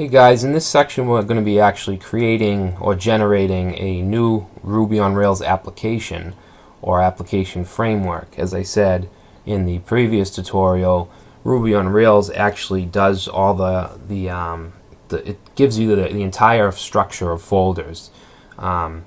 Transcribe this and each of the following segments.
Hey guys, in this section we're going to be actually creating or generating a new Ruby on Rails application or application framework. As I said in the previous tutorial, Ruby on Rails actually does all the, the, um, the it gives you the, the entire structure of folders. Um,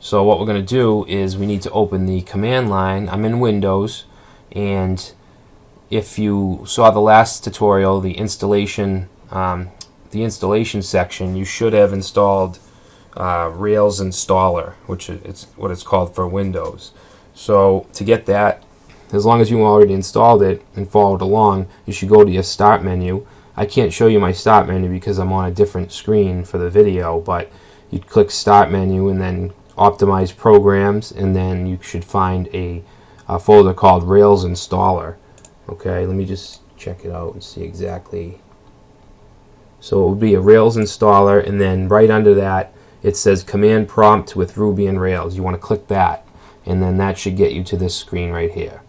so what we're going to do is we need to open the command line. I'm in Windows and if you saw the last tutorial, the installation um, the installation section, you should have installed uh, Rails installer, which is what it's called for Windows. So to get that, as long as you already installed it and followed along, you should go to your start menu. I can't show you my start menu because I'm on a different screen for the video, but you'd click start menu and then optimize programs and then you should find a, a folder called Rails installer. Okay, let me just check it out and see exactly so it would be a Rails installer, and then right under that, it says Command Prompt with Ruby and Rails. You want to click that, and then that should get you to this screen right here.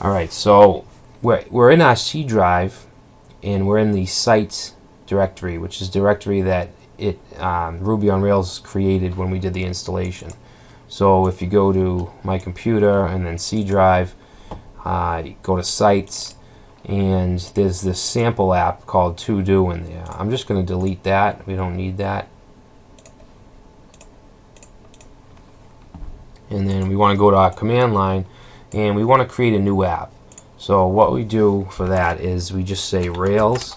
Alright, so we're, we're in our C drive, and we're in the sites directory, which is directory that it um, Ruby on Rails created when we did the installation. So if you go to my computer and then C drive, uh, go to sites, and there's this sample app called To Do in there. I'm just going to delete that. We don't need that. And then we want to go to our command line and we want to create a new app. So what we do for that is we just say Rails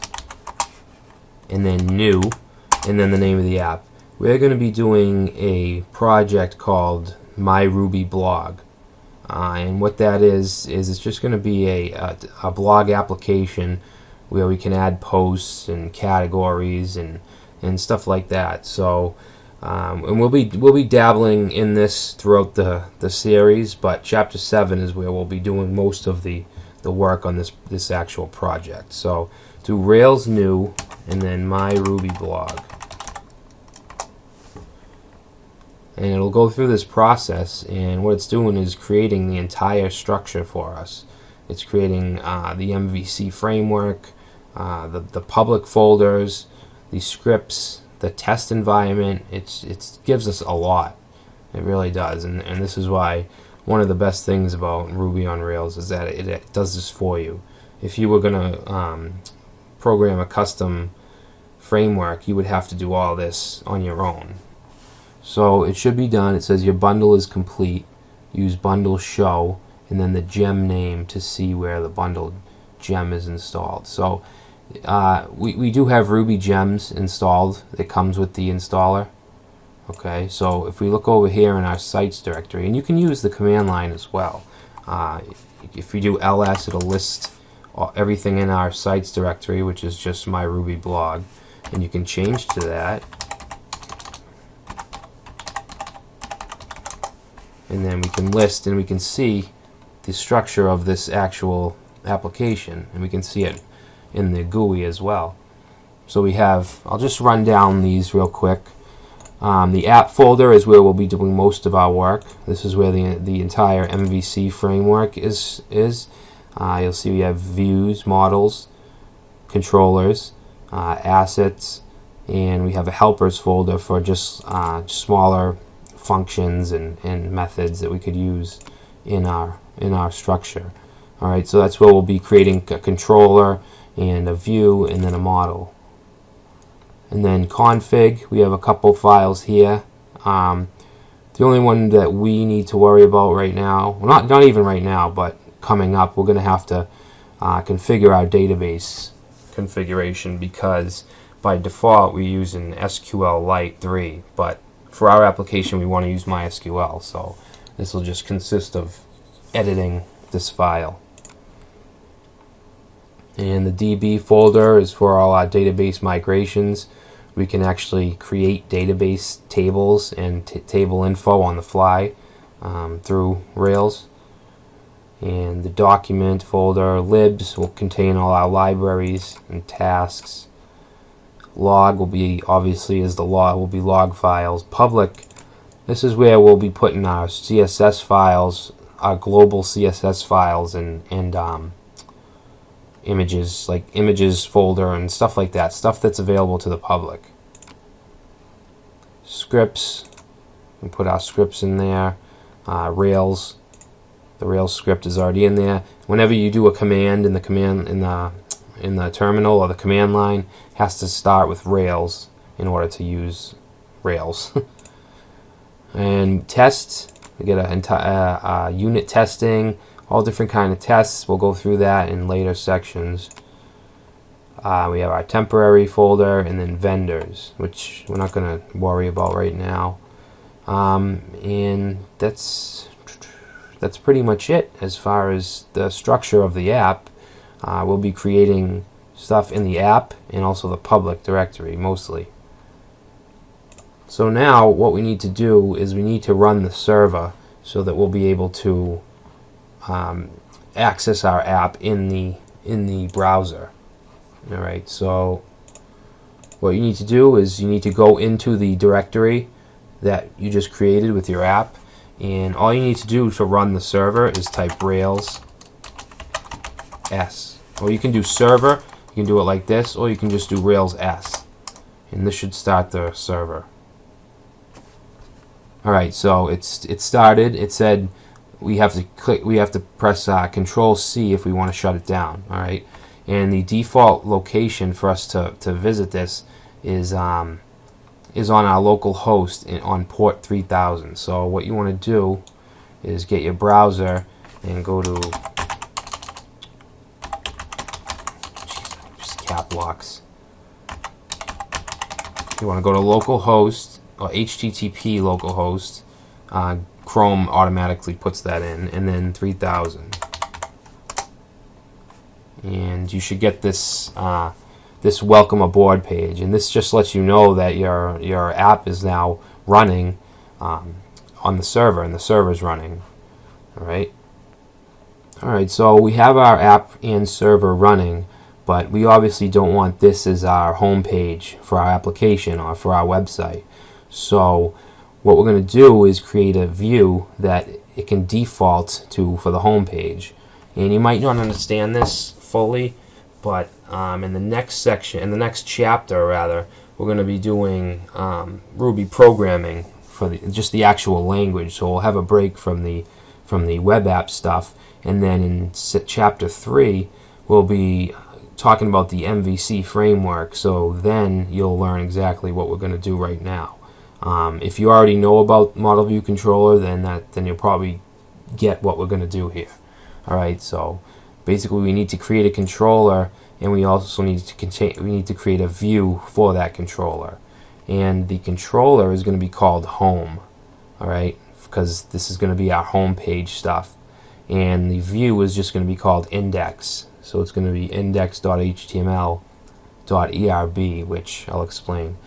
and then new and then the name of the app. We're going to be doing a project called My Ruby Blog. Uh, and what that is, is it's just going to be a, a, a, blog application where we can add posts and categories and, and stuff like that. So, um, and we'll be, we'll be dabbling in this throughout the, the series, but chapter 7 is where we'll be doing most of the, the work on this, this actual project. So, do Rails new and then my Ruby blog. And it'll go through this process and what it's doing is creating the entire structure for us. It's creating uh, the MVC framework uh, the, the public folders the scripts the test environment. It's it gives us a lot. It really does. And, and this is why one of the best things about Ruby on Rails is that it, it does this for you. If you were gonna um, program a custom framework you would have to do all this on your own so it should be done. It says your bundle is complete. Use bundle show and then the gem name to see where the bundled gem is installed. So uh, we, we do have Ruby gems installed. It comes with the installer. Okay, so if we look over here in our sites directory, and you can use the command line as well. Uh, if we do ls, it'll list everything in our sites directory, which is just my Ruby blog. And you can change to that and then we can list and we can see the structure of this actual application and we can see it in the GUI as well. So we have I'll just run down these real quick. Um, the app folder is where we'll be doing most of our work. This is where the, the entire MVC framework is is. Uh, you'll see we have views models controllers uh, assets and we have a helpers folder for just uh, smaller functions and, and methods that we could use in our in our structure. Alright, so that's where we'll be creating a controller and a view and then a model. And then config, we have a couple files here. Um, the only one that we need to worry about right now, well not, not even right now, but coming up, we're going to have to uh, configure our database configuration because by default we use an SQLite 3, but for our application we want to use MySQL so this will just consist of editing this file. And the DB folder is for all our database migrations. We can actually create database tables and table info on the fly um, through Rails. And the document folder libs will contain all our libraries and tasks log will be obviously is the log will be log files public this is where we'll be putting our CSS files our global CSS files and and um, images, like images folder and stuff like that, stuff that's available to the public. Scripts, we put our scripts in there. Uh, Rails, the Rails script is already in there. Whenever you do a command in the command in the in the terminal or the command line, has to start with Rails in order to use Rails. and tests, we get a uh, uh, unit testing, all different kind of tests. We'll go through that in later sections. Uh, we have our temporary folder and then vendors, which we're not going to worry about right now. Um, and that's that's pretty much it as far as the structure of the app. Uh, we'll be creating stuff in the app and also the public directory mostly. So now what we need to do is we need to run the server so that we'll be able to um, access our app in the in the browser. All right, so what you need to do is you need to go into the directory that you just created with your app and all you need to do to run the server is type Rails S. Or you can do server you can do it like this or you can just do Rails S. And this should start the server. Alright so it's it started. It said we have to click we have to press uh, control C if we want to shut it down alright? And the default location for us to, to visit this is um, is on our local host in, on port 3000 so what you want to do is get your browser and go to just cap locks you want to go to localhost or HTTP localhost uh, Chrome automatically puts that in, and then 3000. And you should get this uh, this welcome aboard page, and this just lets you know that your your app is now running um, on the server, and the server is running. All right. All right. So we have our app and server running, but we obviously don't want this as our home page for our application or for our website. So what we're going to do is create a view that it can default to for the home page and you might not understand this fully but um, in the next section in the next chapter rather we're going to be doing um, Ruby programming for the, just the actual language. So we'll have a break from the from the web app stuff. And then in chapter 3 we'll be talking about the MVC framework so then you'll learn exactly what we're going to do right now um, if you already know about Model View Controller, then that then you'll probably get what we're going to do here. All right, so basically we need to create a controller, and we also need to contain we need to create a view for that controller, and the controller is going to be called Home. All right, because this is going to be our home page stuff, and the view is just going to be called Index. So it's going to be index.html.erb, which I'll explain.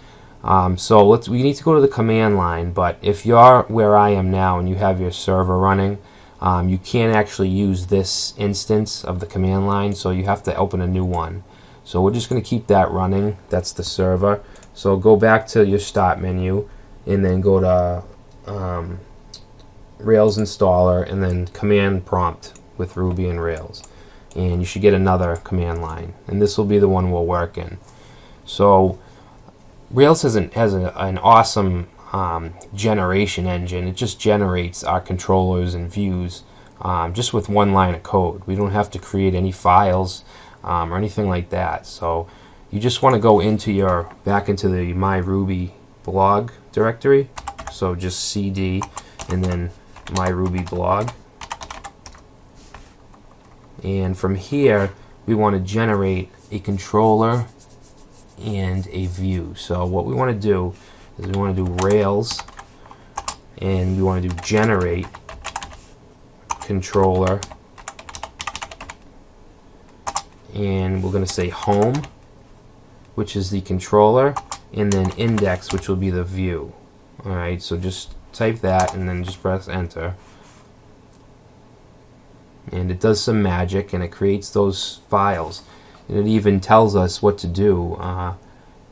Um, so let's we need to go to the command line but if you're where I am now and you have your server running um, you can't actually use this instance of the command line so you have to open a new one. So we're just going to keep that running. That's the server. So go back to your start menu and then go to um, Rails installer and then command prompt with Ruby and Rails and you should get another command line and this will be the one we'll work in so Rails has an, has a, an awesome um, generation engine. It just generates our controllers and views um, just with one line of code. We don't have to create any files um, or anything like that. So you just want to go into your back into the My Ruby blog directory. So just cd and then My Ruby blog. And from here, we want to generate a controller and a view. So what we want to do is we want to do Rails and we want to do generate controller. And we're going to say home which is the controller and then index which will be the view. Alright so just type that and then just press enter and it does some magic and it creates those files and it even tells us what to do uh,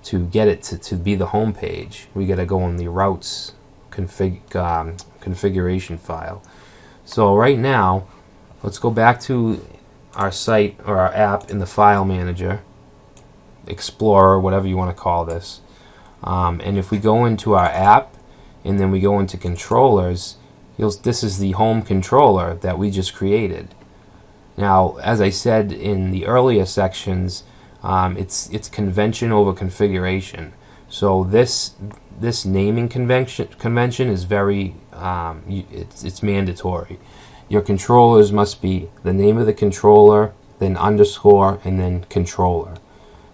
to get it to, to be the home page. We got to go in the routes config um, configuration file. So right now, let's go back to our site or our app in the file manager, Explorer, whatever you want to call this. Um, and if we go into our app and then we go into controllers, this is the home controller that we just created. Now, as I said in the earlier sections, um, it's it's convention over configuration. So this this naming convention convention is very um, it's it's mandatory. Your controllers must be the name of the controller, then underscore, and then controller.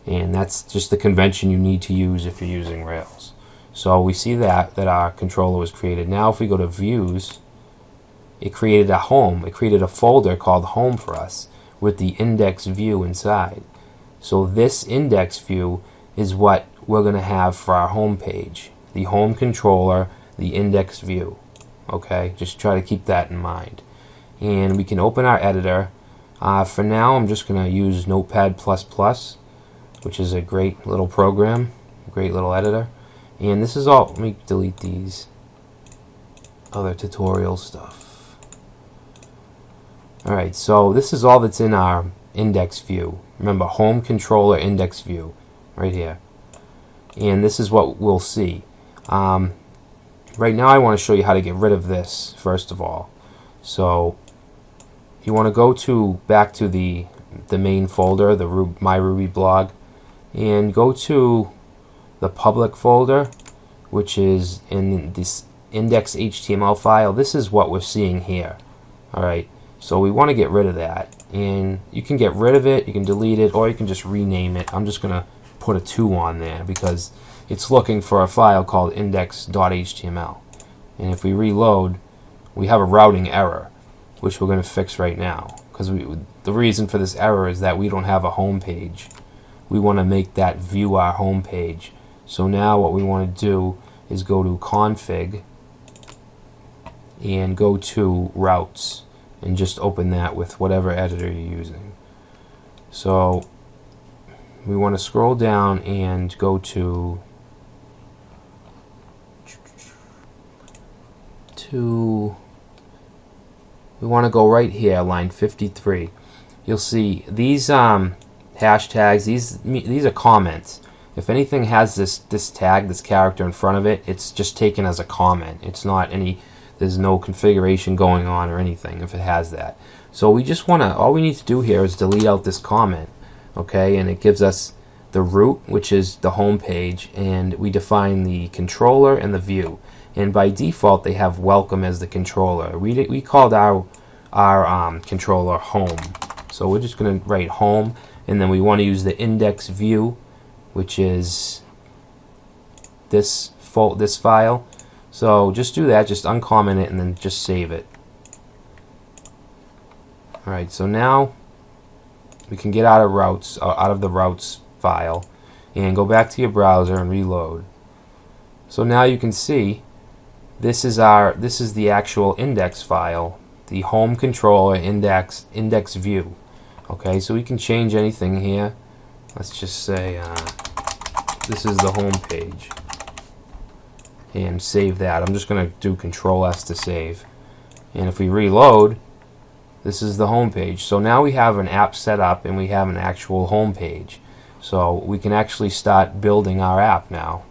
And that's just the convention you need to use if you're using Rails. So we see that, that our controller was created. Now if we go to views, it created a home. It created a folder called home for us with the index view inside. So this index view is what we're going to have for our home page. The home controller, the index view. Okay, just try to keep that in mind and we can open our editor. Uh, for now, I'm just going to use Notepad++, which is a great little program, great little editor. And this is all, let me delete these other tutorial stuff. Alright, so this is all that's in our index view. Remember, home controller index view, right here. And this is what we'll see. Um, right now I want to show you how to get rid of this, first of all. So you want to go to back to the the main folder, the Ru My Ruby blog, and go to the public folder, which is in this index HTML file. This is what we're seeing here. All right, so we want to get rid of that, and you can get rid of it, you can delete it, or you can just rename it. I'm just gonna put a two on there because it's looking for a file called index.html, and if we reload, we have a routing error which we're going to fix right now. Because the reason for this error is that we don't have a home page. We want to make that view our home page. So now what we want to do is go to config and go to routes and just open that with whatever editor you're using. So we want to scroll down and go to to we want to go right here, line 53. You'll see these um, hashtags, these, these are comments. If anything has this, this tag, this character in front of it, it's just taken as a comment. It's not any, there's no configuration going on or anything if it has that. So we just want to, all we need to do here is delete out this comment, okay, and it gives us the root, which is the home page, and we define the controller and the view and by default they have welcome as the controller. We, we called our, our um, controller home. So we're just going to write home and then we want to use the index view which is this, this file. So just do that, just uncomment it and then just save it. Alright, so now we can get out of routes, uh, out of the routes file and go back to your browser and reload. So now you can see this is our this is the actual index file the home controller index index view okay so we can change anything here let's just say uh, this is the home page. And save that. I'm just gonna do control S to save. And if we reload this is the home page. So now we have an app set up and we have an actual home page. So we can actually start building our app now